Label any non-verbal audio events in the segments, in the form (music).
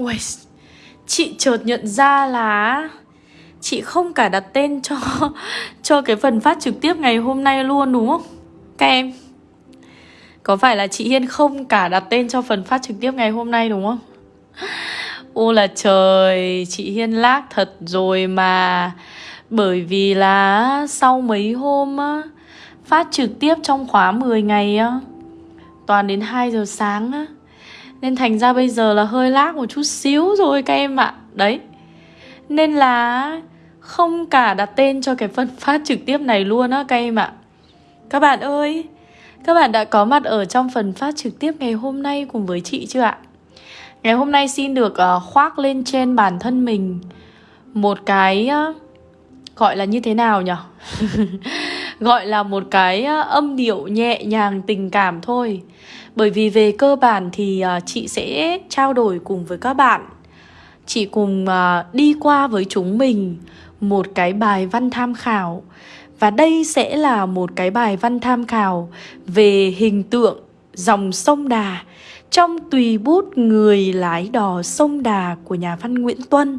Ui, chị chợt nhận ra là chị không cả đặt tên cho (laughs) cho cái phần phát trực tiếp ngày hôm nay luôn đúng không? Các em Có phải là chị Hiên không cả đặt tên cho phần phát trực tiếp ngày hôm nay đúng không? (laughs) Ô là trời, chị Hiên lác thật rồi mà Bởi vì là sau mấy hôm á Phát trực tiếp trong khóa 10 ngày á Toàn đến 2 giờ sáng á nên thành ra bây giờ là hơi lag một chút xíu rồi các em ạ Đấy Nên là không cả đặt tên cho cái phân (laughs) phát trực tiếp này luôn á các em ạ Các bạn ơi, Các bạn đã có mặt ở trong phần phát trực tiếp ngày hôm nay cùng với chị chưa ạ? Ngày hôm nay xin được ờ, khoác lên trên bản thân mình Một cái Gọi là như thế nào nhỉ? (laughs) Gọi là một cái ờ, âm điệu nhẹ nhàng tình cảm thôi. Bởi vì về cơ bản thì ờ, chị sẽ trao đổi cùng với các bạn. Chị cùng ờ, đi qua với chúng mình một cái bài văn tham khảo. Và đây sẽ là một cái bài văn tham khảo về hình tượng dòng sông Đà. Trong tùy bút người lái đò sông Đà của nhà văn Nguyễn Tuân.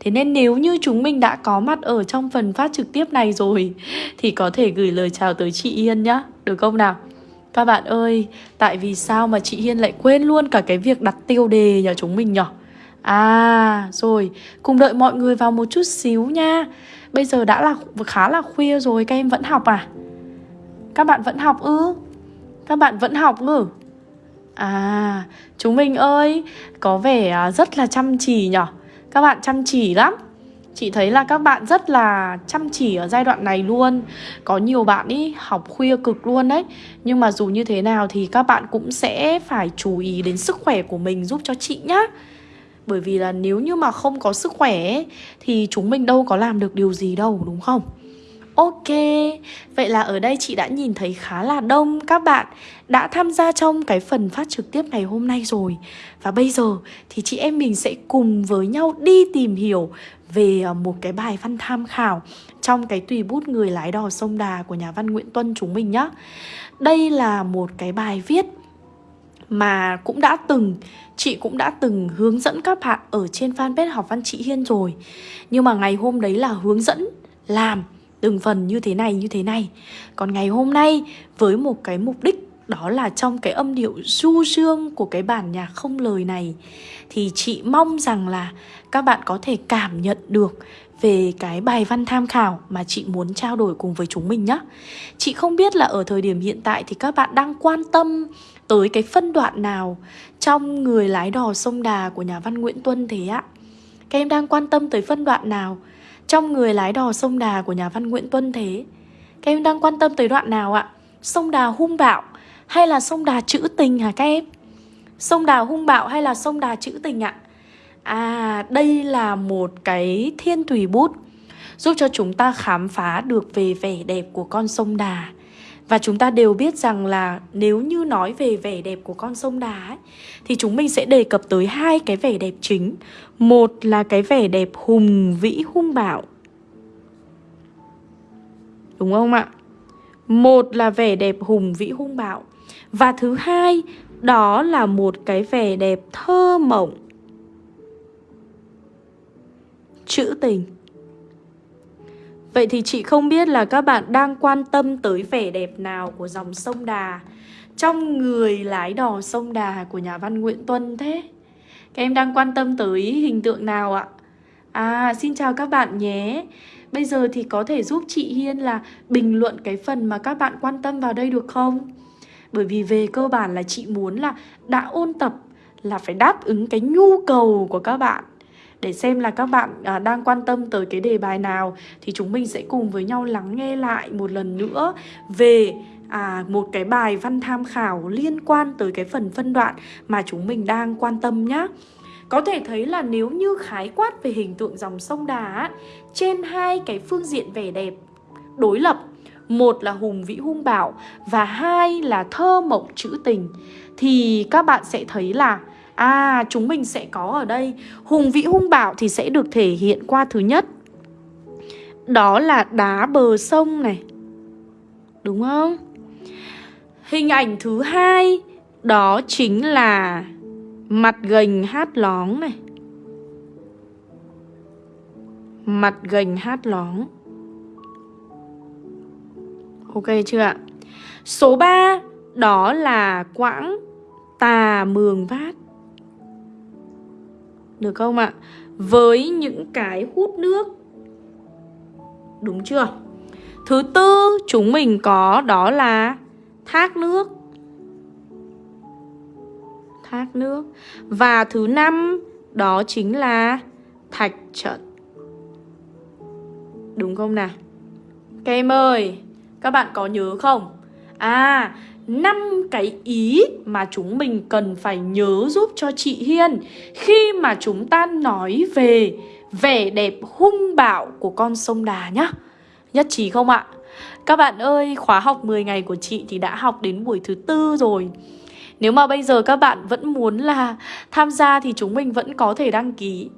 Thế nên nếu như chúng mình đã có mặt ở trong phần phát trực tiếp này rồi thì có thể gửi lời chào tới chị Yên nhá, được không nào? Các bạn ơi, tại vì sao mà chị Hiên lại quên luôn cả cái việc đặt tiêu đề nhà chúng mình nhỉ? À, rồi, cùng đợi mọi người vào một chút xíu nha Bây giờ đã là khá là khuya rồi, các em vẫn học à? Các bạn vẫn học ư? Các bạn vẫn học ư? À, chúng mình ơi, có vẻ à, rất là chăm chỉ nhở các bạn chăm chỉ lắm. Chị thấy là các bạn rất là chăm chỉ ở giai đoạn này luôn. Có nhiều bạn ý học khuya cực luôn đấy. Nhưng mà dù như thế nào thì các bạn cũng sẽ phải chú ý đến sức khỏe của mình giúp cho chị nhá. Bởi vì là nếu như mà không có sức khỏe ấy, Thì chúng mình đâu có làm được điều gì đâu đúng không? Ok, vậy là ở đây chị đã nhìn thấy khá là đông các bạn. Đã tham gia trong cái phần phát trực tiếp ngày hôm nay rồi. Và bây giờ thì chị em mình sẽ cùng với nhau đi tìm hiểu về ờ, một cái bài văn tham khảo Trong cái tùy bút người lái đò sông Đà của nhà văn Nguyễn Tuân chúng mình nhé Đây là một cái bài viết mà cũng đã từng chị cũng đã từng hướng dẫn các bạn ở trên fanpage học văn chị Hiên rồi. Nhưng mà ngày hôm đấy là hướng dẫn làm từng phần như thế này, như thế này. Còn ngày hôm nay, với một cái mục đích, đó là trong cái âm điệu du dương của cái bản nhạc không lời này, Thì chị mong rằng là các bạn có thể cảm nhận được về cái bài văn tham khảo mà chị muốn trao đổi cùng với chúng mình nhé Chị không biết là ở thời điểm hiện tại thì các bạn đang quan tâm tới cái phân đoạn nào trong người lái đò sông Đà của nhà văn Nguyễn Tuân thế ạ? Các em đang quan tâm tới phân đoạn nào? Trong người lái đò sông Đà của nhà văn Nguyễn Tuân thế Các em đang quan tâm tới đoạn nào ạ? Sông Đà hung bạo hay là sông Đà trữ tình hả các em? Sông Đà hung bạo hay là sông Đà trữ tình ạ? À, đây là một cái thiên thủy bút Giúp cho chúng ta khám phá được về vẻ đẹp của con sông Đà và chúng ta đều biết rằng là nếu như nói về vẻ đẹp của con sông Đà ấy, thì chúng mình sẽ đề cập tới hai cái vẻ đẹp chính. Một là cái vẻ đẹp hùng vĩ hung bạo. Đúng không ạ? Một là vẻ đẹp hùng vĩ hung bạo. Và thứ hai, đó là một cái vẻ đẹp thơ mộng. Trữ tình. Vậy thì chị không biết là các bạn đang quan tâm tới vẻ đẹp nào của dòng sông Đà Trong người lái đò sông Đà của nhà văn Nguyễn Tuân thế Các em đang quan tâm tới hình tượng nào ạ? À xin chào các bạn nhé Bây giờ thì có thể giúp chị Hiên là bình luận cái phần mà các bạn quan tâm vào đây được không? Bởi vì về cơ bản là chị muốn là đã ôn tập là phải đáp ứng cái nhu cầu của các bạn để xem là các bạn à, đang quan tâm tới cái đề bài nào thì chúng mình sẽ cùng với nhau lắng nghe lại một lần nữa về à, một cái bài văn tham khảo liên quan tới cái phần phân đoạn mà chúng mình đang quan tâm nhé. Có thể thấy là nếu như khái quát về hình tượng dòng sông Đà trên hai cái phương diện vẻ đẹp đối lập một là hùng vĩ hung bạo và hai là thơ mộng trữ tình thì các bạn sẽ thấy là À chúng mình sẽ có ở đây. Hùng vĩ hung bạo thì sẽ được thể hiện qua thứ nhất. Đó là đá bờ sông này. Đúng không? Hình ảnh thứ hai, Đó chính là Mặt gành hát lóng này. Mặt gành hát lóng. Ok chưa ạ? Số 3 đó là quãng tà mường vát. Được không ạ? Với những cái hút nước Đúng chưa? Thứ tư chúng mình có đó là thác nước Thác nước Và thứ năm đó chính là thạch trận Đúng không nào? Các em ơi, các bạn có nhớ không? À, năm cái ý mà chúng mình cần phải nhớ giúp cho chị Hiên khi mà chúng ta nói về vẻ đẹp hung bạo của con sông Đà nhá. Nhất trí không ạ? Các bạn ơi, khóa học 10 ngày của chị thì đã học đến buổi thứ tư rồi. Nếu mà bây giờ các bạn vẫn muốn là tham gia thì chúng mình vẫn có thể đăng ký.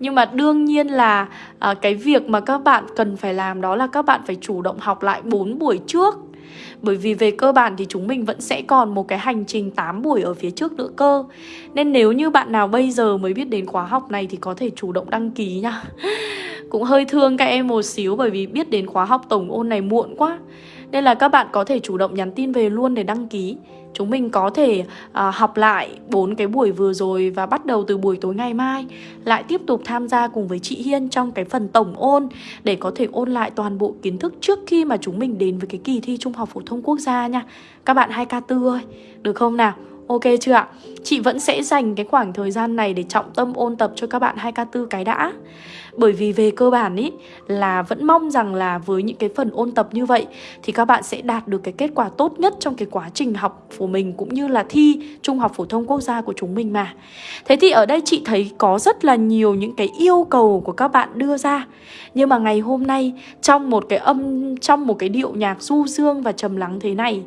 Nhưng mà đương nhiên là à, cái việc mà các bạn cần phải làm đó là các bạn phải chủ động học lại 4 buổi trước bởi vì về cơ bản thì chúng mình vẫn sẽ còn một cái hành trình 8 buổi ở phía trước nữa cơ. Nên nếu như bạn nào bây giờ mới biết đến khóa học này thì có thể chủ động đăng ký nha. (laughs) Cũng hơi thương các em một xíu bởi vì biết đến khóa học tổng ôn này muộn quá. Nên là các bạn có thể chủ động nhắn tin về luôn để đăng ký. Chúng mình có thể à, học lại bốn cái buổi vừa rồi và bắt đầu từ buổi tối ngày mai lại tiếp tục tham gia cùng với chị Hiên trong cái phần tổng ôn để có thể ôn lại toàn bộ kiến thức trước khi mà chúng mình đến với cái kỳ thi Trung học phổ thông quốc gia nha. Các bạn 2K4 ơi, được không nào? Ok chưa ạ? Chị vẫn sẽ dành cái khoảng thời gian này để trọng tâm ôn tập cho các bạn 2K4 cái đã bởi vì về cơ bản ý là vẫn mong rằng là với những cái phần ôn tập như vậy thì các bạn sẽ đạt được cái kết quả tốt nhất trong cái quá trình học của mình cũng như là thi Trung học phổ thông quốc gia của chúng mình mà. Thế thì ở đây chị thấy có rất là nhiều những cái yêu cầu của các bạn đưa ra. Nhưng mà ngày hôm nay trong một cái âm trong một cái điệu nhạc du dương và trầm lắng thế này,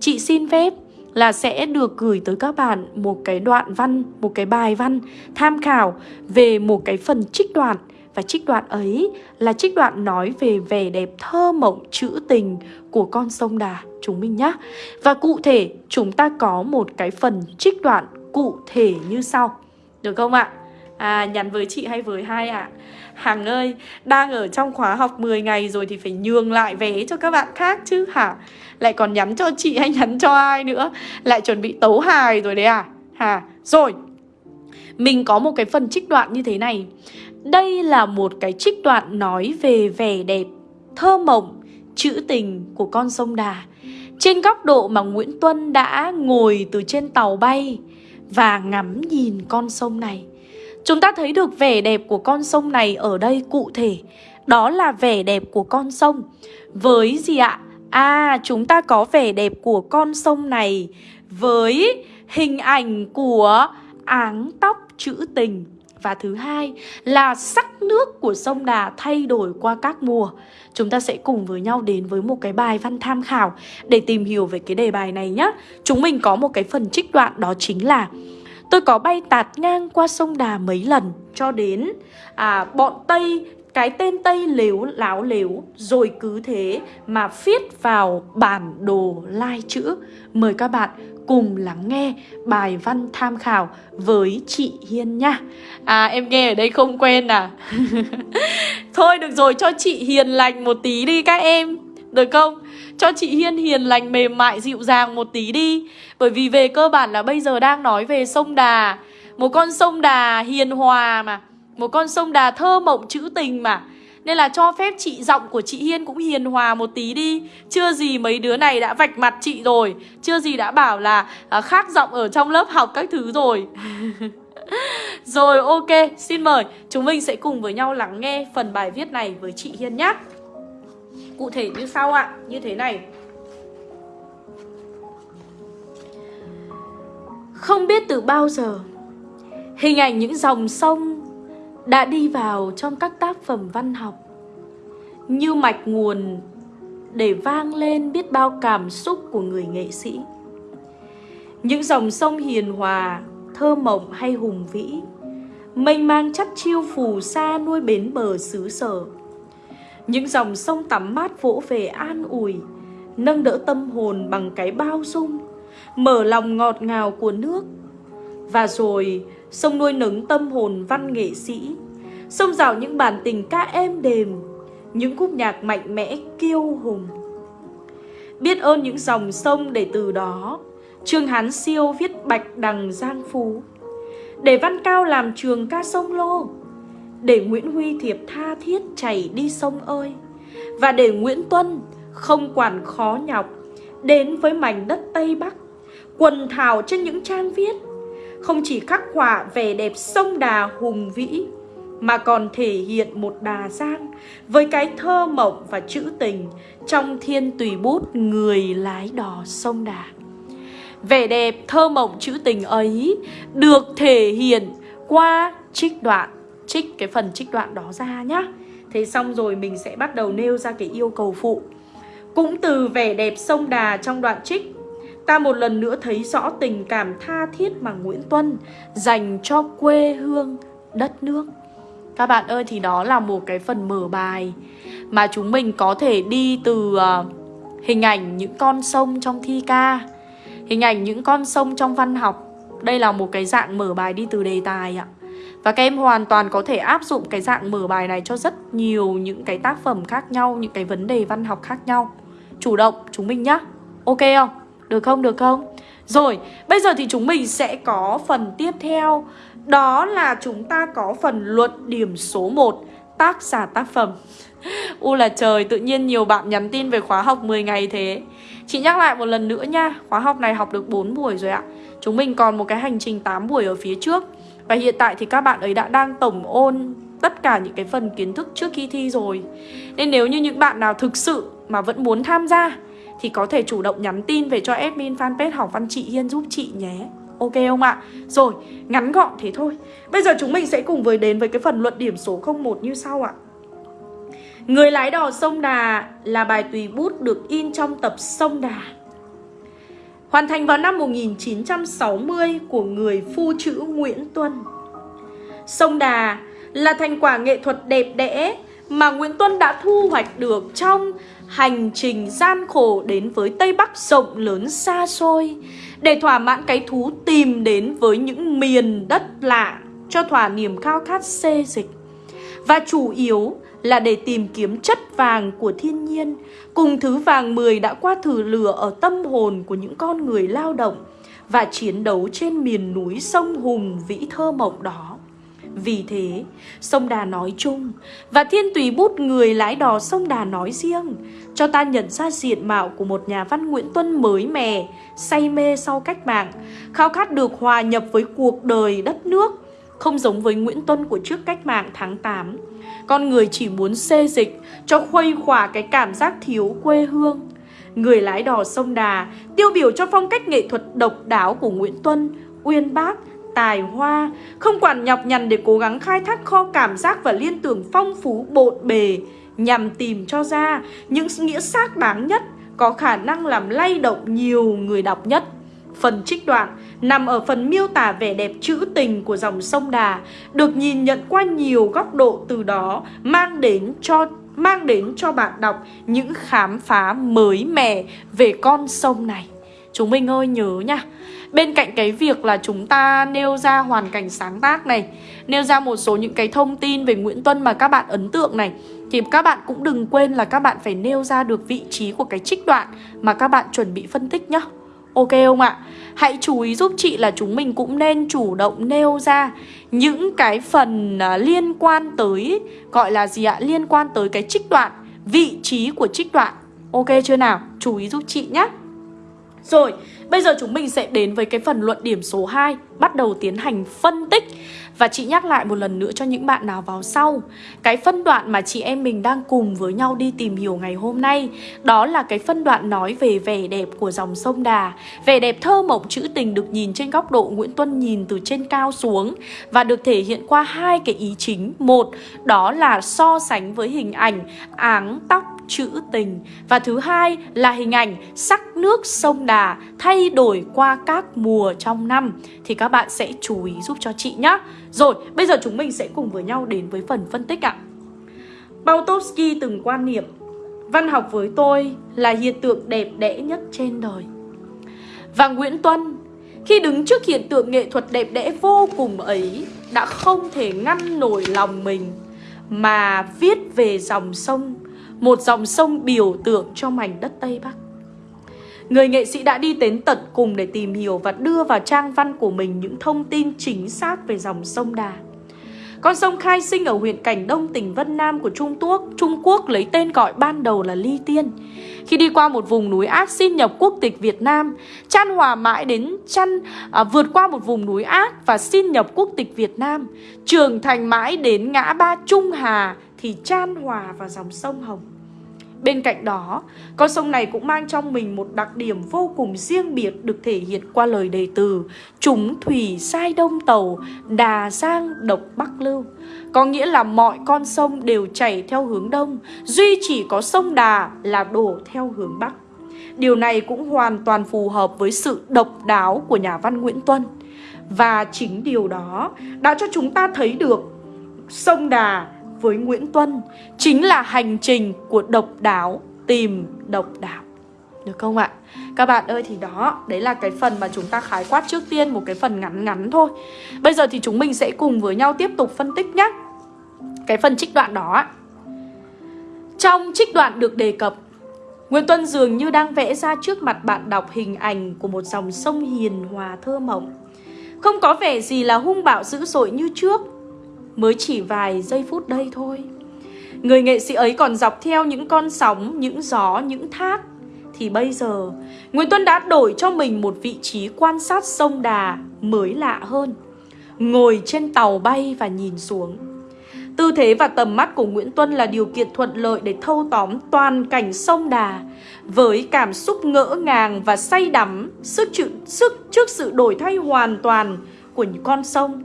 chị xin phép là sẽ được gửi tới các bạn một cái đoạn văn, một cái bài văn tham khảo về một cái phần trích đoạn và trích đoạn ấy là trích đoạn nói về vẻ đẹp thơ mộng trữ tình của con sông Đà chúng mình nhé. Và cụ thể chúng ta có một cái phần trích đoạn cụ thể như sau. Được không ạ? À nhắn với chị hay với hai ạ? À? Hằng ơi, đang ở trong khóa học 10 ngày rồi thì phải nhường lại vé cho các bạn khác chứ hả? Lại còn nhắn cho chị hay nhắn cho ai nữa? Lại chuẩn bị tấu hài rồi đấy à? Hà, Rồi, mình có một cái phần trích đoạn như thế này đây là một cái trích đoạn nói về vẻ đẹp, thơ mộng, trữ tình của con sông Đà. Trên góc độ mà Nguyễn Tuân đã ngồi từ trên tàu bay và ngắm nhìn con sông này. Chúng ta thấy được vẻ đẹp của con sông này ở đây cụ thể. Đó là vẻ đẹp của con sông. Với gì ạ? À, chúng ta có vẻ đẹp của con sông này với hình ảnh của áng tóc trữ tình và thứ hai là sắc nước của sông Đà thay đổi qua các mùa. Chúng ta sẽ cùng với nhau đến với một cái bài văn tham khảo để tìm hiểu về cái đề bài này nhé. Chúng mình có một cái phần trích đoạn đó chính là Tôi có bay tạt ngang qua sông Đà mấy lần cho đến à, bọn Tây cái tên Tây lếu láo lếu rồi cứ thế mà viết vào bản đồ lai chữ. Mời các bạn cùng lắng nghe bài văn tham khảo với chị Hiên nha. À em nghe ở đây không quen à? (laughs) Thôi được rồi cho chị hiền lành một tí đi các em. Được không? Cho chị Hiên hiền lành mềm mại dịu dàng một tí đi. Bởi vì về cơ bản là bây giờ đang nói về sông Đà. Một con sông Đà hiền hòa mà. Một con sông Đà thơ mộng trữ tình mà. Nên là cho phép chị giọng của chị Hiên cũng hiền hòa một tí đi. Chưa gì mấy đứa này đã vạch mặt chị rồi. Chưa gì đã bảo là à, khác giọng ở trong lớp học các thứ rồi. (laughs) Rồi ok, xin mời. Chúng mình sẽ cùng với nhau lắng nghe phần bài viết này với chị Hiên nhé. Cụ thể như sau ạ, như thế này Không biết từ bao giờ Hình ảnh những dòng sông đã đi vào trong các tác phẩm văn học như mạch nguồn để vang lên biết bao cảm xúc của người nghệ sĩ. Những dòng sông hiền hòa, thơ mộng hay hùng vĩ, mênh mang chắc chiêu phù sa nuôi bến bờ xứ sở. Những dòng sông tắm mát vỗ về an ủi, nâng đỡ tâm hồn bằng cái bao dung, mở lòng ngọt ngào của nước. Và rồi, sông nuôi nấng tâm hồn văn nghệ sĩ, sông rào những bản tình ca êm đềm Những khúc nhạc mạnh mẽ kiêu hùng Biết ơn những dòng sông để từ đó Trương Hán Siêu viết bạch đằng giang phú Để Văn Cao làm trường ca sông lô để Nguyễn Huy Thiệp tha thiết chảy đi sông ơi. Và để Nguyễn Tuân không quản khó nhọc, Đến với mảnh đất Tây Bắc, Quần thảo trên những trang viết, Không chỉ khắc họa vẻ đẹp sông đà hùng vĩ, Mà còn thể hiện một đà giang Với cái thơ mộng và chữ tình Trong thiên tùy bút người lái đò sông đà. Vẻ đẹp thơ mộng chữ tình ấy Được thể hiện qua trích đoạn Trích cái phần trích đoạn đó ra nhá. Thế xong rồi mình sẽ bắt đầu nêu ra cái yêu cầu phụ. Cũng từ vẻ đẹp sông Đà trong đoạn trích Ta một lần nữa thấy rõ tình cảm tha thiết mà Nguyễn Tuân dành cho quê hương, đất nước. Các bạn ơi thì đó là một cái phần mở bài Mà chúng mình có thể đi từ ờ, hình ảnh những con sông trong thi ca Hình ảnh những con sông trong văn học. Đây là một cái dạng mở bài đi từ đề tài ạ và các em hoàn toàn có thể áp dụng cái dạng mở bài này cho rất nhiều những cái tác phẩm khác nhau, những cái vấn đề văn học khác nhau. Chủ động chúng mình nhá. Ok không? Được không? Được không? Rồi, bây giờ thì chúng mình sẽ có phần tiếp theo. Đó là chúng ta có phần luận điểm số 1 Tác giả tác phẩm. (laughs) U là trời, tự nhiên nhiều bạn nhắn tin về khóa học 10 ngày thế. Chị nhắc lại một lần nữa nha Khóa học này học được 4 buổi rồi ạ. Chúng mình còn một cái hành trình 8 buổi ở phía trước. Và hiện tại thì các bạn ấy đã đang tổng ôn tất cả những cái phần kiến thức trước khi thi rồi. Nên nếu như những bạn nào thực sự mà vẫn muốn tham gia Thì có thể chủ động nhắn tin về cho admin fanpage Học Văn Chị Hiên giúp chị nhé. Ok không ạ? Rồi, ngắn gọn thế thôi. Bây giờ chúng mình sẽ cùng với đến với cái phần luận điểm số 01 như sau ạ. Người lái đò sông Đà là bài tùy bút được in trong tập Sông Đà. Hoàn thành vào năm 1960 của người phu chữ Nguyễn Tuân Sông Đà là thành quả nghệ thuật đẹp đẽ mà Nguyễn Tuân đã thu hoạch được trong hành trình gian khổ đến với Tây Bắc rộng lớn xa xôi để thỏa mãn cái thú tìm đến với những miền đất lạ cho thỏa niềm khao khát xê dịch. Và chủ yếu là để tìm kiếm chất vàng của thiên nhiên cùng thứ vàng mười đã qua thử lửa ở tâm hồn của những con người lao động và chiến đấu trên miền núi sông Hùng vĩ thơ mộng đó. Vì thế, sông Đà nói chung và thiên tùy bút người lái đò sông Đà nói riêng cho ta nhận ra diện mạo của một nhà văn Nguyễn Tuân mới mẻ, say mê sau cách mạng, khao khát được hòa nhập với cuộc đời đất nước, không giống với Nguyễn Tuân của trước cách mạng tháng 8. Con người chỉ muốn xê dịch cho khuây khỏa cái cảm giác thiếu quê hương. Người lái đò sông Đà tiêu biểu cho phong cách nghệ thuật độc đáo của Nguyễn Tuân, uyên bác, tài hoa, không quản nhọc nhằn để cố gắng khai thác kho cảm giác và liên tưởng phong phú bộn bề nhằm tìm cho ra những nghĩa xác đáng nhất có khả năng làm lay động nhiều người đọc nhất. Phần trích đoạn nằm ở phần miêu tả vẻ đẹp trữ tình của dòng sông Đà, được nhìn nhận qua nhiều góc độ từ đó mang đến cho mang đến cho bạn đọc những khám phá mới mẻ về con sông này. Chúng mình ơi nhớ nha Bên cạnh cái việc là chúng ta nêu ra hoàn cảnh sáng tác này Nêu ra một số những cái thông tin về Nguyễn Tuân mà các bạn ấn tượng này Thì các bạn cũng đừng quên là các bạn phải nêu ra được vị trí của cái trích đoạn Mà các bạn chuẩn bị phân tích nhé. Ok không ạ? Hãy chú ý giúp chị là chúng mình cũng nên chủ động nêu ra những cái phần à, liên quan tới Gọi là gì ạ? Liên quan tới cái trích đoạn Vị trí của trích đoạn Ok chưa nào? Chú ý giúp chị nhé rồi, bây giờ chúng mình sẽ đến với cái phần luận điểm số 2 Bắt đầu tiến hành phân tích và chị nhắc lại một lần nữa cho những bạn nào vào sau. Cái phân đoạn mà chị em mình đang cùng với nhau đi tìm hiểu ngày hôm nay Đó là cái phân đoạn nói về vẻ đẹp của dòng sông Đà. Vẻ đẹp thơ mộng trữ tình được nhìn trên góc độ Nguyễn Tuân nhìn từ trên cao xuống Và được thể hiện qua hai cái ý chính. Một, đó là so sánh với hình ảnh áng tóc trữ tình. Và thứ hai là hình ảnh sắc nước sông Đà thay đổi qua các mùa trong năm Thì các bạn sẽ chú ý giúp cho chị nhé Rồi, bây giờ chúng mình sẽ cùng với nhau đến với phần phân tích ạ. Bautowski từng quan niệm Văn học với tôi là hiện tượng đẹp đẽ nhất trên đời. Và Nguyễn Tuân Khi đứng trước hiện tượng nghệ thuật đẹp đẽ vô cùng ấy Đã không thể ngăn nổi lòng mình Mà viết về dòng sông Một dòng sông biểu tượng cho mảnh đất Tây Bắc. Người nghệ sĩ đã đi đến tận cùng để tìm hiểu và đưa vào trang văn của mình những thông tin chính xác về dòng sông Đà. Con sông khai sinh ở huyện Cảnh Đông, tỉnh Vân Nam của Trung Quốc, Trung Quốc lấy tên gọi ban đầu là Ly Tiên. Khi đi qua một vùng núi ác xin nhập quốc tịch Việt Nam, Chan Hòa mãi đến chăn à, vượt qua một vùng núi ác và xin nhập quốc tịch Việt Nam, trưởng thành mãi đến ngã ba Trung Hà thì Chan Hòa vào dòng sông Hồng. Bên cạnh đó, con sông này cũng mang trong mình một đặc điểm vô cùng riêng biệt được thể hiện qua lời đề từ Chúng thủy sai đông tàu, đà giang độc bắc lưu. Có nghĩa là mọi con sông đều chảy theo hướng đông, duy chỉ có sông Đà là đổ theo hướng bắc. Điều này cũng hoàn toàn phù hợp với sự độc đáo của nhà văn Nguyễn Tuân. Và chính điều đó đã cho chúng ta thấy được sông Đà với Nguyễn Tuân chính là hành trình của độc đáo tìm độc đáo. Được không ạ? Các bạn ơi thì đó, đấy là cái phần mà chúng ta khái quát trước tiên một cái phần ngắn ngắn thôi. Bây giờ thì chúng mình sẽ cùng với nhau tiếp tục phân tích nhé. Cái phần trích đoạn đó Trong trích đoạn được đề cập Nguyễn Tuân dường như đang vẽ ra trước mặt bạn đọc hình ảnh của một dòng sông hiền hòa thơ mộng Không có vẻ gì là hung bạo dữ dội như trước mới chỉ vài giây phút đây thôi. Người nghệ sĩ ấy còn dọc theo những con sóng, những gió, những thác. Thì bây giờ, Nguyễn Tuân đã đổi cho mình một vị trí quan sát sông Đà mới lạ hơn. Ngồi trên tàu bay và nhìn xuống. Tư thế và tầm mắt của Nguyễn Tuân là điều kiện thuận lợi để thâu tóm toàn cảnh sông Đà với cảm xúc ngỡ ngàng và say đắm sức, chữ, sức trước sự đổi thay hoàn toàn của những con sông.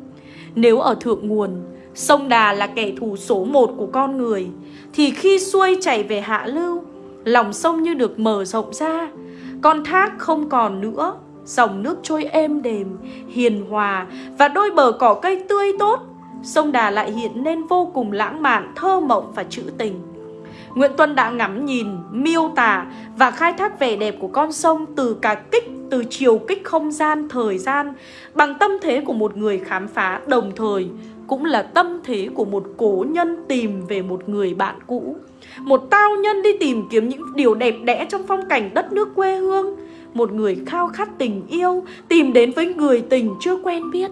Nếu ở thượng nguồn, Sông Đà là kẻ thù số một của con người. Thì khi xuôi chảy về hạ lưu Lòng sông như được mở rộng ra. Con thác không còn nữa Dòng nước trôi êm đềm, hiền hòa Và đôi bờ cỏ cây tươi tốt. Sông Đà lại hiện nên vô cùng lãng mạn, thơ mộng và trữ tình. Nguyễn Tuân đã ngắm nhìn, miêu tả và khai thác vẻ đẹp của con sông từ cả kích, từ chiều kích không gian, thời gian bằng tâm thế của một người khám phá đồng thời cũng là tâm thế của một cố nhân tìm về một người bạn cũ. Một tao nhân đi tìm kiếm những điều đẹp đẽ trong phong cảnh đất nước quê hương. Một người khao khát tình yêu, tìm đến với người tình chưa quen biết.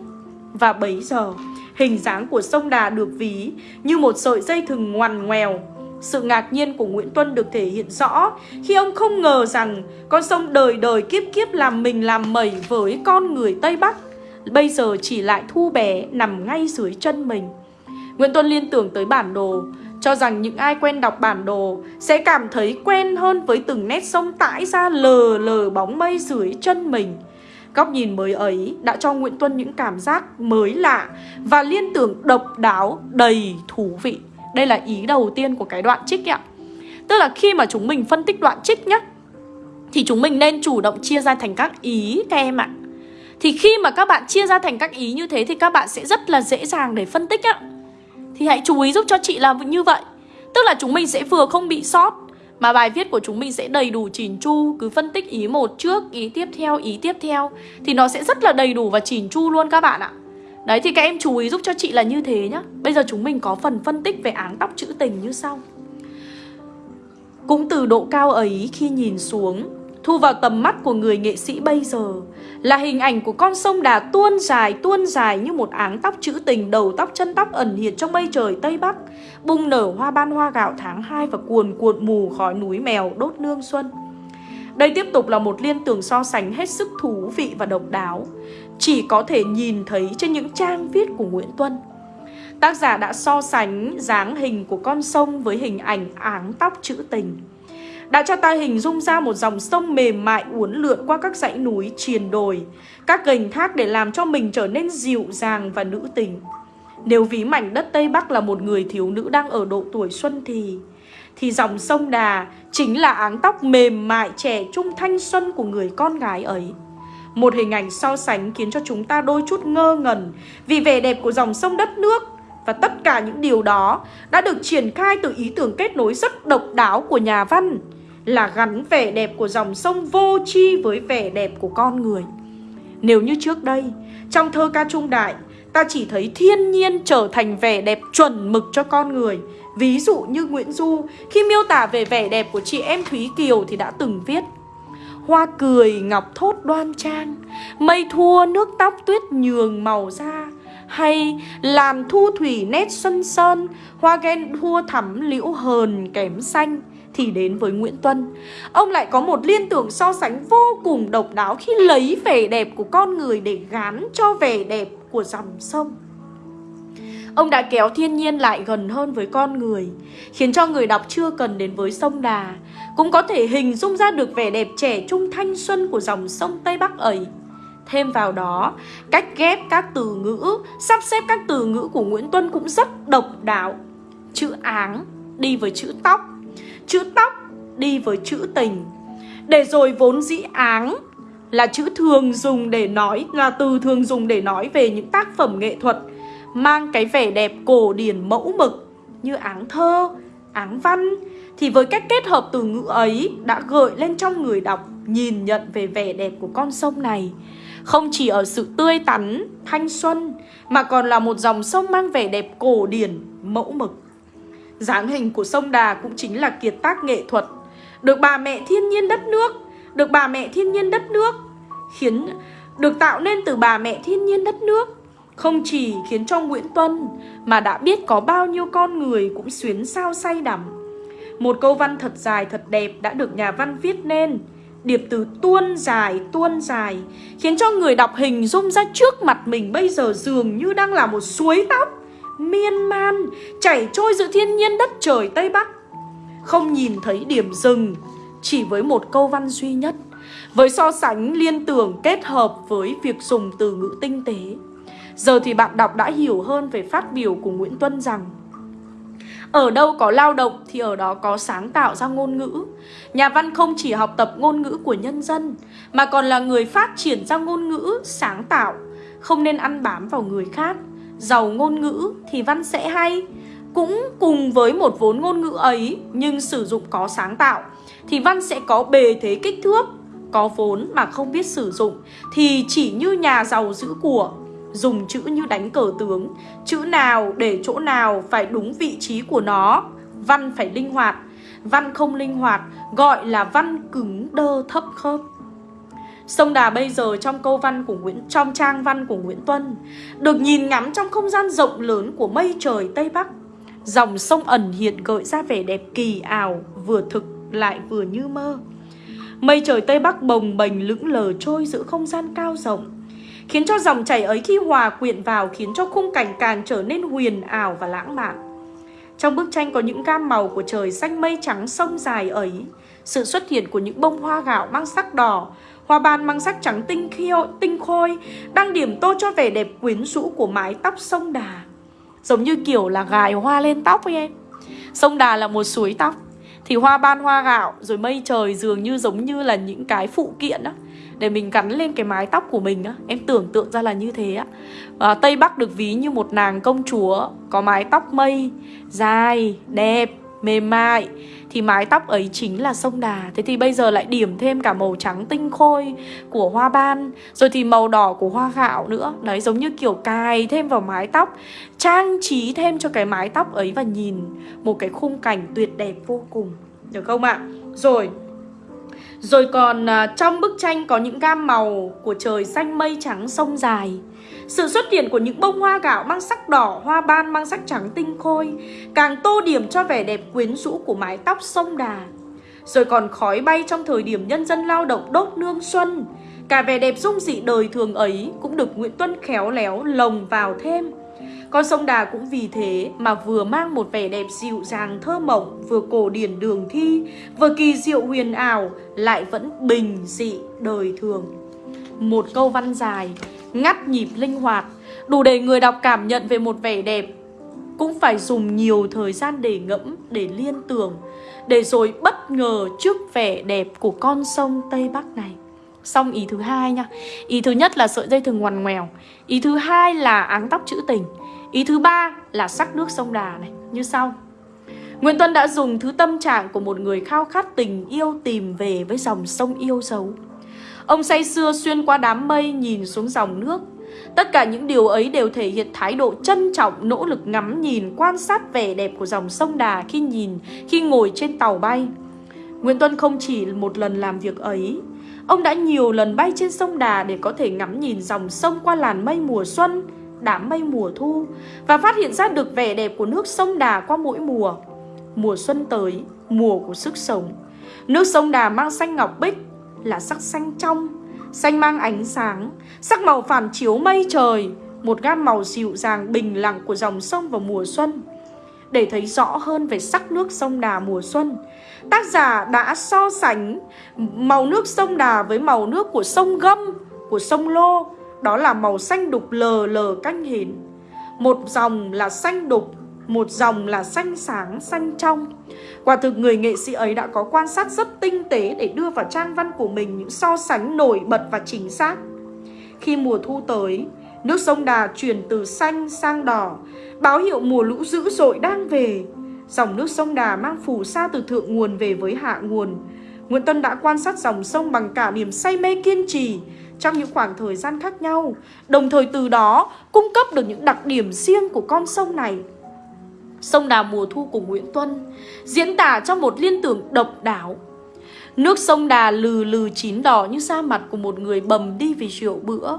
Và bấy giờ, hình dáng của sông Đà được ví như một sợi dây thừng ngoằn ngoèo. Sự ngạc nhiên của Nguyễn Tuân được thể hiện rõ khi ông không ngờ rằng con sông đời đời kiếp kiếp làm mình làm mẩy với con người Tây Bắc bây giờ chỉ lại thu bé nằm ngay dưới chân mình. Nguyễn Tuân liên tưởng tới bản đồ, cho rằng những ai quen đọc bản đồ sẽ cảm thấy quen hơn với từng nét sông tãi ra lờ lờ bóng mây dưới chân mình. Góc nhìn mới ấy đã cho Nguyễn Tuân những cảm giác mới lạ và liên tưởng độc đáo đầy thú vị. Đây là ý đầu tiên của cái đoạn trích ạ. Tức là khi mà chúng mình phân tích đoạn trích nhá Thì chúng mình nên chủ động chia ra thành các ý các em ạ thì khi mà các bạn chia ra thành các ý như thế Thì các bạn sẽ rất là dễ dàng để phân tích á. Thì hãy chú ý giúp cho chị làm như vậy. Tức là chúng mình sẽ vừa không bị sót Mà bài viết của chúng mình sẽ đầy đủ chỉn chu Cứ phân tích ý một trước, ý tiếp theo, ý tiếp theo. Thì nó sẽ rất là đầy đủ và chỉn chu luôn các bạn ạ. Đấy thì các em chú ý giúp cho chị là như thế nhá. Bây giờ chúng mình có phần phân tích về áng tóc trữ tình như sau. Cũng từ độ cao ấy khi nhìn xuống Thu vào tầm mắt của người nghệ sĩ bây giờ. Là hình ảnh của con sông Đà tuôn dài tuôn dài như một áng tóc trữ tình, Đầu tóc, chân tóc ẩn hiện trong mây trời Tây Bắc. Bung nở hoa ban hoa gạo tháng 2 Và cuồn cuộn mù khói núi mèo đốt nương xuân. Đây tiếp tục là một liên tưởng so sánh hết sức thú vị và độc đáo. Chỉ có thể nhìn thấy trên những trang viết của Nguyễn Tuân. Tác giả đã so sánh dáng hình của con sông với hình ảnh áng tóc trữ tình đã cho ta hình dung ra một dòng sông mềm mại uốn lượn qua các dãy núi triền đồi, các gành thác để làm cho mình trở nên dịu dàng và nữ tình. Nếu ví mảnh đất Tây Bắc là một người thiếu nữ đang ở độ tuổi xuân thì thì dòng sông Đà chính là áng tóc mềm mại trẻ trung thanh xuân của người con gái ấy. Một hình ảnh so sánh khiến cho chúng ta đôi chút ngơ ngẩn vì vẻ đẹp của dòng sông đất nước và tất cả những điều đó đã được triển khai từ ý tưởng kết nối rất độc đáo của nhà văn là gắn vẻ đẹp của dòng sông vô chi với vẻ đẹp của con người. Nếu như trước đây, trong thơ ca trung đại, ta chỉ thấy thiên nhiên trở thành vẻ đẹp chuẩn mực cho con người. Ví dụ như Nguyễn Du, khi miêu tả về vẻ đẹp của chị em Thúy Kiều thì đã từng viết Hoa cười ngọc thốt đoan trang, mây thua nước tóc tuyết nhường màu da, hay làm thu thủy nét xuân sơn, hoa ghen thua thắm liễu hờn kém xanh thì đến với Nguyễn Tuân. Ông lại có một liên tưởng so sánh vô cùng độc đáo khi lấy vẻ đẹp của con người để gán cho vẻ đẹp của dòng sông. Ông đã kéo thiên nhiên lại gần hơn với con người, khiến cho người đọc chưa cần đến với sông Đà, cũng có thể hình dung ra được vẻ đẹp trẻ trung thanh xuân của dòng sông Tây Bắc ấy. Thêm vào đó, cách ghép các từ ngữ, sắp xếp các từ ngữ của Nguyễn Tuân cũng rất độc đáo. Chữ áng đi với chữ tóc, chữ tóc đi với chữ tình. Để rồi vốn dĩ áng là chữ thường dùng để nói, là từ thường dùng để nói về những tác phẩm nghệ thuật mang cái vẻ đẹp cổ điển mẫu mực như áng thơ, áng văn thì với cách kết hợp từ ngữ ấy đã gợi lên trong người đọc nhìn nhận về vẻ đẹp của con sông này. Không chỉ ở sự tươi tắn, thanh xuân mà còn là một dòng sông mang vẻ đẹp cổ điển, mẫu mực dáng hình của sông Đà cũng chính là kiệt tác nghệ thuật, được bà mẹ thiên nhiên đất nước, được bà mẹ thiên nhiên đất nước khiến được tạo nên từ bà mẹ thiên nhiên đất nước không chỉ khiến cho Nguyễn Tuân mà đã biết có bao nhiêu con người cũng xuyến sao say đắm. Một câu văn thật dài thật đẹp đã được nhà văn viết nên. Điệp từ tuôn dài tuôn dài Khiến cho người đọc hình dung ra trước mặt mình bây giờ dường như đang là một suối tóc. Miên man chảy trôi giữa thiên nhiên đất trời Tây Bắc Không nhìn thấy điểm dừng Chỉ với một câu văn duy nhất Với so sánh liên tưởng kết hợp với việc dùng từ ngữ tinh tế Giờ thì bạn đọc đã hiểu hơn về phát biểu của Nguyễn Tuân rằng ở đâu có lao động thì ở đó có sáng tạo ra ngôn ngữ. Nhà văn không chỉ học tập ngôn ngữ của nhân dân, mà còn là người phát triển ra ngôn ngữ sáng tạo, không nên ăn bám vào người khác. Giàu ngôn ngữ thì văn sẽ hay. Cũng cùng với một vốn ngôn ngữ ấy, nhưng sử dụng có sáng tạo, thì văn sẽ có bề thế kích thước. Có vốn mà không biết sử dụng, thì chỉ như nhà giàu giữ của, dùng chữ như đánh cờ tướng Chữ nào để chỗ nào phải đúng vị trí của nó Văn phải linh hoạt Văn không linh hoạt gọi là văn cứng đơ thấp khớp Sông Đà bây giờ trong câu văn của Nguyễn trong trang văn của Nguyễn Tuân được nhìn ngắm trong không gian rộng lớn của mây trời Tây Bắc. Dòng sông ẩn hiện gợi ra vẻ đẹp kỳ ảo, vừa thực lại vừa như mơ. Mây trời Tây Bắc bồng bềnh lững lờ trôi giữa không gian cao rộng khiến cho dòng chảy ấy khi hòa quyện vào khiến cho khung cảnh càng trở nên huyền ảo và lãng mạn. Trong bức tranh có những gam màu của trời xanh mây trắng sông dài ấy, sự xuất hiện của những bông hoa gạo mang sắc đỏ, hoa ban mang sắc trắng tinh khiêu, tinh khôi, đang điểm tô cho vẻ đẹp quyến rũ của mái tóc sông Đà. Giống như kiểu là gài hoa lên tóc ấy em. Sông Đà là một suối tóc, thì hoa ban hoa gạo rồi mây trời dường như giống như là những cái phụ kiện đó để mình gắn lên cái mái tóc của mình á em tưởng tượng ra là như thế á à, tây bắc được ví như một nàng công chúa có mái tóc mây dài đẹp mềm mại thì mái tóc ấy chính là sông đà. Thế thì bây giờ lại điểm thêm cả màu trắng tinh khôi của hoa ban, rồi thì màu đỏ của hoa gạo nữa. Đấy, giống như kiểu cài thêm vào mái tóc, trang trí thêm cho cái mái tóc ấy và nhìn một cái khung cảnh tuyệt đẹp vô cùng. Được không ạ? Rồi. Rồi còn à, trong bức tranh có những gam màu của trời xanh mây trắng sông dài. Sự xuất hiện của những bông hoa gạo mang sắc đỏ, hoa ban mang sắc trắng tinh khôi Càng tô điểm cho vẻ đẹp quyến rũ của mái tóc sông đà Rồi còn khói bay trong thời điểm nhân dân lao động đốt nương xuân Cả vẻ đẹp dung dị đời thường ấy cũng được Nguyễn Tuân khéo léo lồng vào thêm con sông Đà cũng vì thế mà vừa mang một vẻ đẹp dịu dàng thơ mộng, vừa cổ điển đường thi, vừa kỳ diệu huyền ảo, lại vẫn bình dị đời thường. Một câu văn dài, ngắt nhịp linh hoạt, đủ để người đọc cảm nhận về một vẻ đẹp. Cũng phải dùng nhiều thời gian để ngẫm, để liên tưởng, để rồi bất ngờ trước vẻ đẹp của con sông Tây Bắc này. Xong ý thứ hai nha. Ý thứ nhất là sợi dây thừng ngoằn ngoèo. Ý thứ hai là áng tóc chữ tình. Ý thứ ba là sắc nước sông Đà này. Như sau. Nguyễn Tuân đã dùng thứ tâm trạng của một người khao khát tình yêu tìm về với dòng sông yêu dấu. Ông say sưa xuyên qua đám mây nhìn xuống dòng nước Tất cả những điều ấy đều thể hiện thái độ trân trọng, nỗ lực ngắm nhìn, quan sát vẻ đẹp của dòng sông Đà khi nhìn, khi ngồi trên tàu bay. Nguyễn Tuân không chỉ một lần làm việc ấy, ông đã nhiều lần bay trên sông Đà để có thể ngắm nhìn dòng sông qua làn mây mùa xuân, đám mây mùa thu và phát hiện ra được vẻ đẹp của nước sông Đà qua mỗi mùa. Mùa xuân tới, mùa của sức sống. Nước sông Đà mang xanh ngọc bích là sắc xanh trong, xanh mang ánh sáng, sắc màu phản chiếu mây trời, một gam màu dịu dàng bình lặng của dòng sông vào mùa xuân. Để thấy rõ hơn về sắc nước sông Đà mùa xuân, tác giả đã so sánh màu nước sông Đà với màu nước của sông Gâm, của sông Lô, đó là màu xanh đục lờ lờ canh hến. Một dòng là xanh đục, một dòng là xanh sáng, xanh trong. Quả thực người nghệ sĩ ấy đã có quan sát rất tinh tế để đưa vào trang văn của mình những so sánh nổi bật và chính xác. Khi mùa thu tới, nước sông Đà chuyển từ xanh sang đỏ, báo hiệu mùa lũ dữ dội đang về. Dòng nước sông Đà mang phù sa từ thượng nguồn về với hạ nguồn. Nguyễn Tân đã quan sát dòng sông bằng cả niềm say mê kiên trì trong những khoảng thời gian khác nhau, đồng thời từ đó cung cấp được những đặc điểm riêng của con sông này. Sông Đà mùa thu của Nguyễn Tuân diễn tả trong một liên tưởng độc đáo. Nước sông Đà lừ lừ chín đỏ như da mặt của một người bầm đi vì rượu bữa.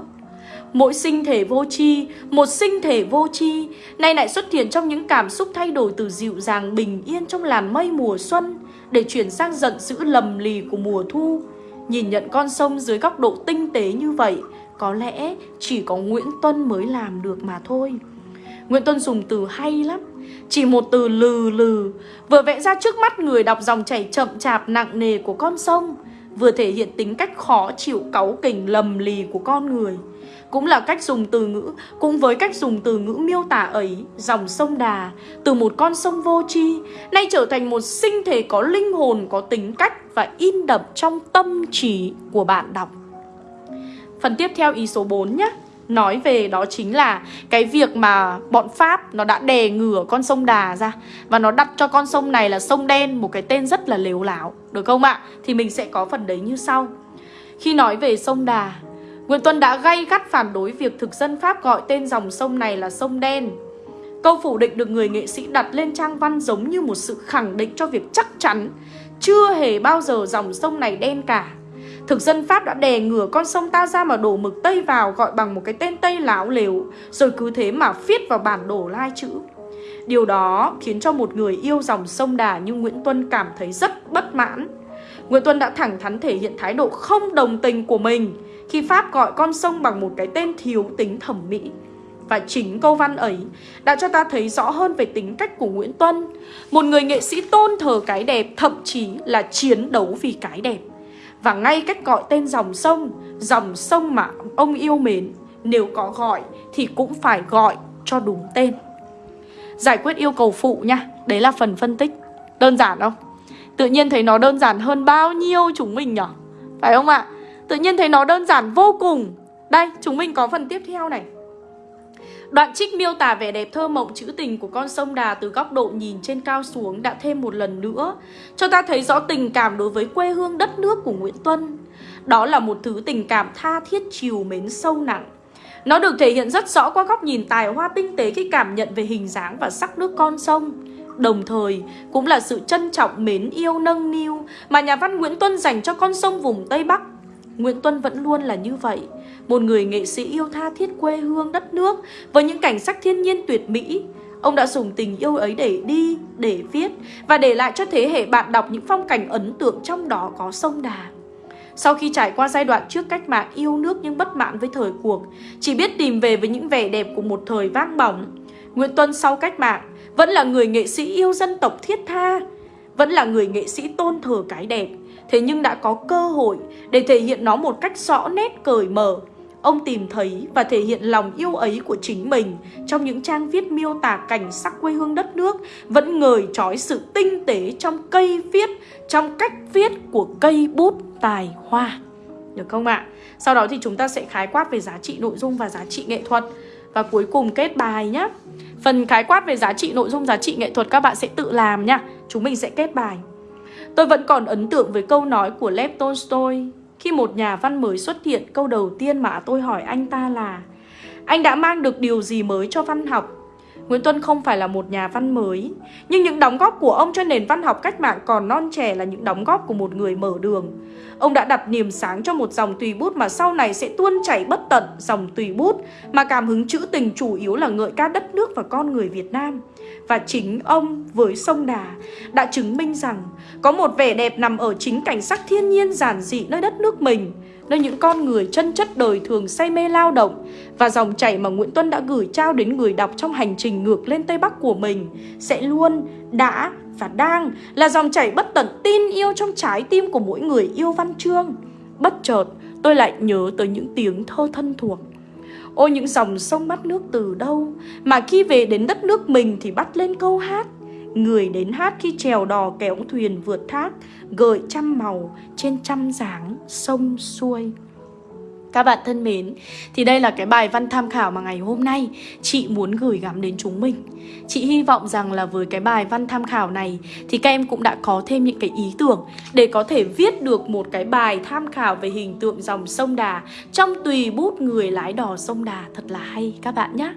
Mỗi sinh thể vô tri, một sinh thể vô tri, nay lại xuất hiện trong những cảm xúc thay đổi từ dịu dàng bình yên trong làn mây mùa xuân để chuyển sang giận dữ lầm lì của mùa thu. Nhìn nhận con sông dưới góc độ tinh tế như vậy, có lẽ chỉ có Nguyễn Tuân mới làm được mà thôi. Nguyễn Tuân dùng từ hay lắm. Chỉ một từ lừ lừ, Vừa vẽ ra trước mắt người đọc dòng chảy chậm chạp nặng nề của con sông, Vừa thể hiện tính cách khó chịu cáu kỉnh lầm lì của con người. Cũng là cách dùng từ ngữ, Cũng với cách dùng từ ngữ miêu tả ấy, Dòng sông Đà, Từ một con sông vô tri, Nay trở thành một sinh thể có linh hồn, Có tính cách và in đậm trong tâm trí của bạn đọc. Phần tiếp theo ý số 4 nhé nói về đó chính là cái việc mà bọn Pháp nó đã đè ngửa con sông Đà ra và nó đặt cho con sông này là sông đen một cái tên rất là lếu láo được không ạ? Thì mình sẽ có phần đấy như sau. Khi nói về sông Đà, Nguyễn Tuân đã gay gắt phản đối việc thực dân Pháp gọi tên dòng sông này là sông đen. Câu phủ định được người nghệ sĩ đặt lên trang văn giống như một sự khẳng định cho việc chắc chắn chưa hề bao giờ dòng sông này đen cả Thực dân Pháp đã đè ngửa con sông ta ra mà đổ mực Tây vào gọi bằng một cái tên Tây láo lều, Rồi cứ thế mà viết vào bản đồ lai chữ. Điều đó khiến cho một người yêu dòng sông Đà như Nguyễn Tuân cảm thấy rất bất mãn. Nguyễn Tuân đã thẳng thắn thể hiện thái độ không đồng tình của mình Khi Pháp gọi con sông bằng một cái tên thiếu tính thẩm mỹ. Và chính câu văn ấy đã cho ta thấy rõ hơn về tính cách của Nguyễn Tuân, Một người nghệ sĩ tôn thờ cái đẹp, thậm chí là chiến đấu vì cái đẹp và ngay cách gọi tên dòng sông Dòng sông mà ông yêu mến Nếu có gọi thì cũng phải gọi cho đúng tên Giải quyết yêu cầu phụ nha Đấy là phần phân tích Đơn giản không? Tự nhiên thấy nó đơn giản hơn bao nhiêu chúng mình nhỉ? Phải không ạ? Tự nhiên thấy nó đơn giản vô cùng Đây, chúng mình có phần tiếp theo này Đoạn trích miêu tả vẻ đẹp thơ mộng trữ tình của con sông Đà từ góc độ nhìn trên cao xuống đã thêm một lần nữa, cho ta thấy rõ tình cảm đối với quê hương đất nước của Nguyễn Tuân. Đó là một thứ tình cảm tha thiết chiều mến sâu nặng. Nó được thể hiện rất rõ qua góc nhìn tài hoa tinh tế khi cảm nhận về hình dáng và sắc nước con sông. Đồng thời, cũng là sự trân trọng mến yêu nâng niu mà nhà văn Nguyễn Tuân dành cho con sông vùng Tây Bắc. Nguyễn Tuân vẫn luôn là như vậy một người nghệ sĩ yêu tha thiết quê hương đất nước với những cảnh sắc thiên nhiên tuyệt mỹ. Ông đã dùng tình yêu ấy để đi, để viết và để lại cho thế hệ bạn đọc những phong cảnh ấn tượng trong đó có sông Đà. Sau khi trải qua giai đoạn trước cách mạng yêu nước nhưng bất mãn với thời cuộc, chỉ biết tìm về với những vẻ đẹp của một thời vang bỏng, Nguyễn Tuân sau cách mạng vẫn là người nghệ sĩ yêu dân tộc thiết tha, vẫn là người nghệ sĩ tôn thờ cái đẹp, thế nhưng đã có cơ hội để thể hiện nó một cách rõ nét cởi mở Ông tìm thấy và thể hiện lòng yêu ấy của chính mình trong những trang viết miêu tả cảnh sắc quê hương đất nước, vẫn ngời trói sự tinh tế trong cây viết, trong cách viết của cây bút tài hoa. Được không ạ? Sau đó thì chúng ta sẽ khái quát về giá trị nội dung và giá trị nghệ thuật. Và cuối cùng kết bài nhé. Phần khái quát về giá trị nội dung, giá trị nghệ thuật các bạn sẽ tự làm nhá. Chúng mình sẽ kết bài. Tôi vẫn còn ấn tượng với câu nói của Lev Tolstoy Khi một nhà văn mới xuất hiện Câu đầu tiên mà tôi hỏi anh ta là Anh đã mang được điều gì mới cho văn học Nguyễn Tuân không phải là một nhà văn mới, nhưng những đóng góp của ông cho nền văn học cách mạng còn non trẻ là những đóng góp của một người mở đường. Ông đã đặt niềm sáng cho một dòng tùy bút mà sau này sẽ tuôn chảy bất tận dòng tùy bút mà cảm hứng trữ tình chủ yếu là ngợi ca đất nước và con người Việt Nam. Và chính ông với sông Đà đã chứng minh rằng có một vẻ đẹp nằm ở chính cảnh sắc thiên nhiên giản dị nơi đất nước mình nơi những con người chân chất đời thường say mê lao động và dòng chảy mà Nguyễn Tuân đã gửi trao đến người đọc trong hành trình ngược lên Tây Bắc của mình sẽ luôn, đã và đang là dòng chảy bất tận tin yêu trong trái tim của mỗi người yêu văn chương. Bất chợt, tôi lại nhớ tới những tiếng thơ thân thuộc. Ôi những dòng sông bắt nước từ đâu? Mà khi về đến đất nước mình thì bắt lên câu hát. Người đến hát khi trèo đò kéo thuyền vượt thác, Gợi trăm màu trên trăm dáng sông xuôi các bạn thân mến, thì đây là cái bài văn tham khảo mà ngày hôm nay chị muốn gửi gắm đến chúng mình. Chị hy vọng rằng là với cái bài văn tham khảo này thì các em cũng đã có thêm những cái ý tưởng để có thể viết được một cái bài tham khảo về hình tượng dòng sông Đà trong tùy bút người lái đò sông Đà thật là hay các bạn nhé.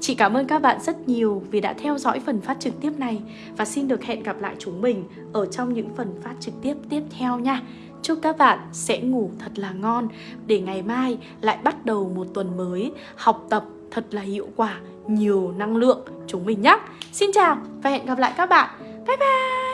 Chị cảm ơn các bạn rất nhiều vì đã theo dõi phần phát trực tiếp này và xin được hẹn gặp lại chúng mình ở trong những phần phát trực tiếp tiếp theo nha. Chúc các bạn sẽ ngủ thật là ngon để ngày mai lại bắt đầu một tuần mới học tập thật là hiệu quả, nhiều năng lượng chúng mình nhé. Xin chào và hẹn gặp lại các bạn. Bye bye!